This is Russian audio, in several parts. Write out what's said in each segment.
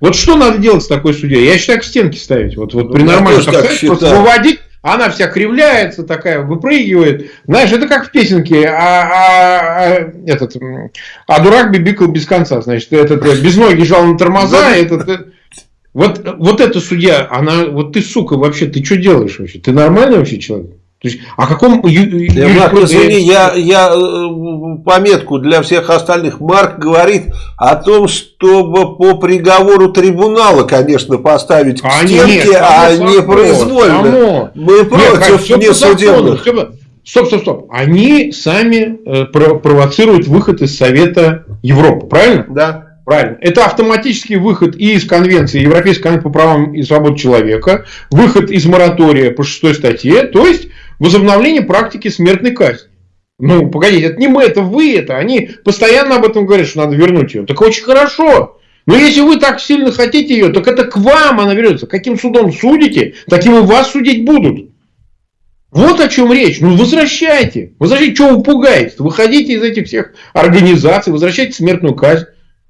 Вот что надо делать с такой судьей? Я считаю, к стенке ставить. Вот, вот ну, при нормальном выводить, она вся кривляется, такая выпрыгивает. Знаешь, это как в песенке, а, а, а, этот, а дурак бибикал без конца. Значит, этот э, без ноги жал на тормоза, этот, э, вот, вот эта судья, она, вот ты, сука, вообще, ты что делаешь вообще? Ты нормальный вообще человек? То есть, о каком извини, я, я э, пометку для всех остальных. Марк говорит о том, чтобы по приговору трибунала, конечно, поставить к стенке, а не произвольно. Само. Мы против Нет, несудебных. Стоп, стоп, стоп. Они сами э, провоцируют выход из Совета Европы, правильно? Да. Правильно. Это автоматический выход и из Конвенции Европейской конвенции по правам и свободам человека, выход из моратория по шестой статье, то есть возобновление практики смертной казни. Ну, погодите, это не мы, это вы это. Они постоянно об этом говорят, что надо вернуть ее. Так очень хорошо. Но если вы так сильно хотите ее, так это к вам она вернется. Каким судом судите, таким и вас судить будут. Вот о чем речь. Ну, возвращайте. Возвращайте, что вы пугаете? Выходите из этих всех организаций, возвращайте смертную казнь.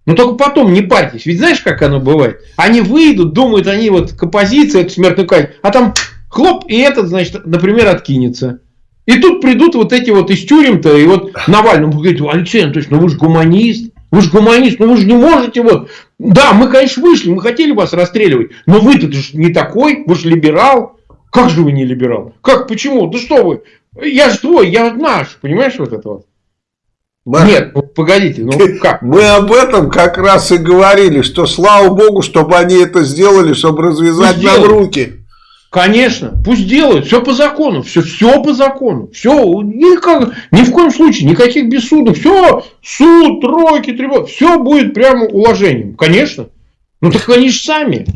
Но только потом не парьтесь. Ведь знаешь, как оно бывает? Они выйдут, думают, они вот к оппозиции, эту смертную казнь, а там Хлоп, и этот, значит, например, откинется. И тут придут вот эти вот из тюрем-то, и вот Навальному говорит, Алексей Анатольевич, ну вы же гуманист, вы же гуманист, ну вы же не можете вот... Да, мы, конечно, вышли, мы хотели вас расстреливать, но вы-то же не такой, вы же либерал. Как же вы не либерал? Как, почему? Да что вы? Я же твой, я наш, понимаешь вот это вот? Нет, ну, погодите, ну как? Мы об этом как раз и говорили, что слава богу, чтобы они это сделали, чтобы развязать нам руки. Конечно, пусть делают, все по закону, все, все по закону, все, никак, ни в коем случае, никаких бессудов, все, суд, тройки, трибунал, все будет прямо уложением, конечно. Ну так они же сами.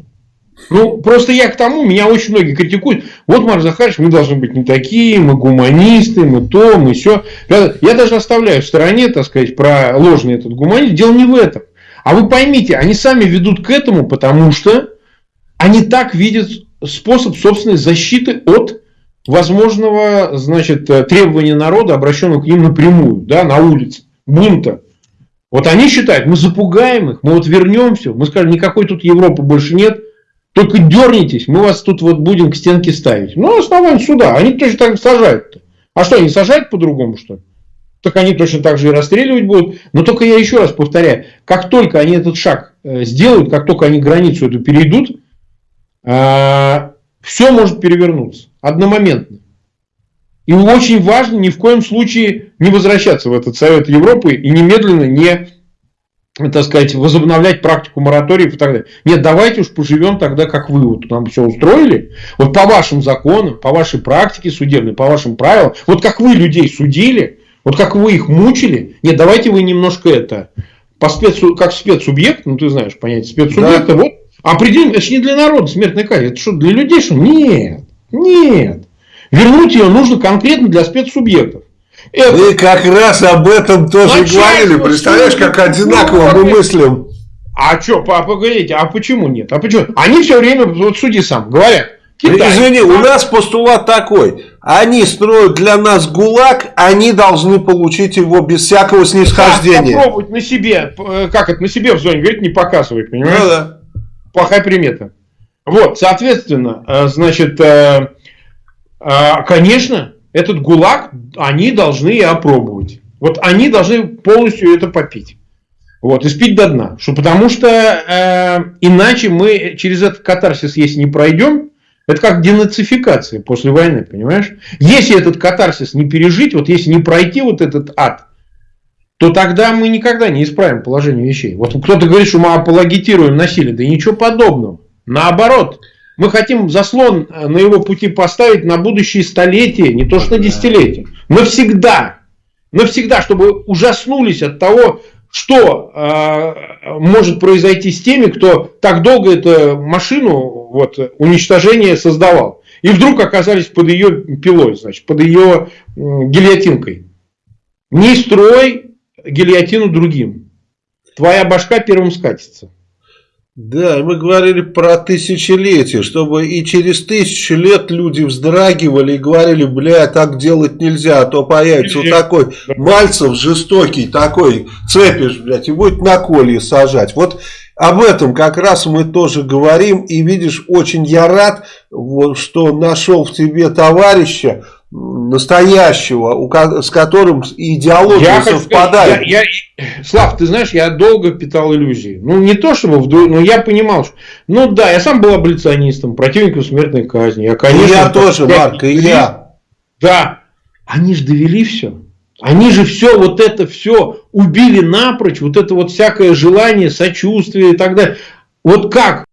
Ну, просто я к тому, меня очень многие критикуют. Вот, Марк Захарович, мы должны быть не такие, мы гуманисты, мы то, мы все. Я даже оставляю в стороне, так сказать, про ложный этот гуманизм. Дело не в этом. А вы поймите, они сами ведут к этому, потому что они так видят способ собственной защиты от возможного значит, требования народа, обращенного к ним напрямую, да, на улице, бунта. Вот они считают, мы запугаем их, мы вот вернемся, мы скажем, никакой тут Европы больше нет, только дернитесь, мы вас тут вот будем к стенке ставить. Ну, основание суда, они точно так сажают. -то. А что, они сажают по-другому, что ли? Так они точно так же и расстреливать будут. Но только я еще раз повторяю, как только они этот шаг э, сделают, как только они границу эту перейдут, все может перевернуться одномоментно. И очень важно ни в коем случае не возвращаться в этот Совет Европы и немедленно не так сказать, возобновлять практику мораториев и так далее. Нет, давайте уж поживем тогда, как вы вот нам все устроили. Вот по вашим законам, по вашей практике судебной, по вашим правилам, вот как вы людей судили, вот как вы их мучили. Нет, давайте вы немножко это, по спецу, как спецсубъект, ну ты знаешь понятие спецсубъекта, да. вот Определим, это же не для народа смертная казнь. Это что, для людей что? Нет. Нет. Вернуть ее нужно конкретно для спецсубъектов. Это... Мы как раз об этом тоже говорили. Представляешь, как одинаково мы мыслим. А что, погодите, а почему нет? А почему? Они все время, вот суди сам, говорят. Китай. Извини, у нас постулат такой. Они строят для нас ГУЛАГ, они должны получить его без всякого снисхождения. Да, попробовать на себе, э, как это, на себе в зоне, говорит, не показывай, понимаешь? Ну, да плохая примета. Вот, соответственно, э, значит, э, э, конечно, этот ГУЛАГ они должны опробовать. Вот они должны полностью это попить. Вот, и спить до дна. Что, потому что э, иначе мы через этот катарсис, если не пройдем, это как денацификация после войны, понимаешь? Если этот катарсис не пережить, вот если не пройти вот этот ад, то тогда мы никогда не исправим положение вещей. Вот кто-то говорит, что мы апологетируем насилие. Да ничего подобного. Наоборот. Мы хотим заслон на его пути поставить на будущие столетия, не то что на десятилетия. Навсегда. Навсегда, чтобы ужаснулись от того, что э, может произойти с теми, кто так долго эту машину вот, уничтожения создавал. И вдруг оказались под ее пилой, значит, под ее э, гильотинкой. Не строй гильотину другим. Твоя башка первым скатится. Да, мы говорили про тысячелетие, чтобы и через тысячу лет люди вздрагивали и говорили, бля, так делать нельзя, а то появится вот такой Мальцев жестокий, такой, цепишь, блядь, и будет на колье сажать. Вот об этом как раз мы тоже говорим. И видишь, очень я рад, что нашел в тебе товарища, настоящего, с которым идеология я совпадает. Хочу, я, я, Слав, ты знаешь, я долго питал иллюзии. Ну, не то чтобы, вдруг, но я понимал, что... Ну да, я сам был аболиционистом, противником смертной казни. Я, конечно, и я тоже, Марк, и я. Да, они же довели все. Они же все, вот это все убили напрочь, вот это вот всякое желание, сочувствие и так далее. Вот как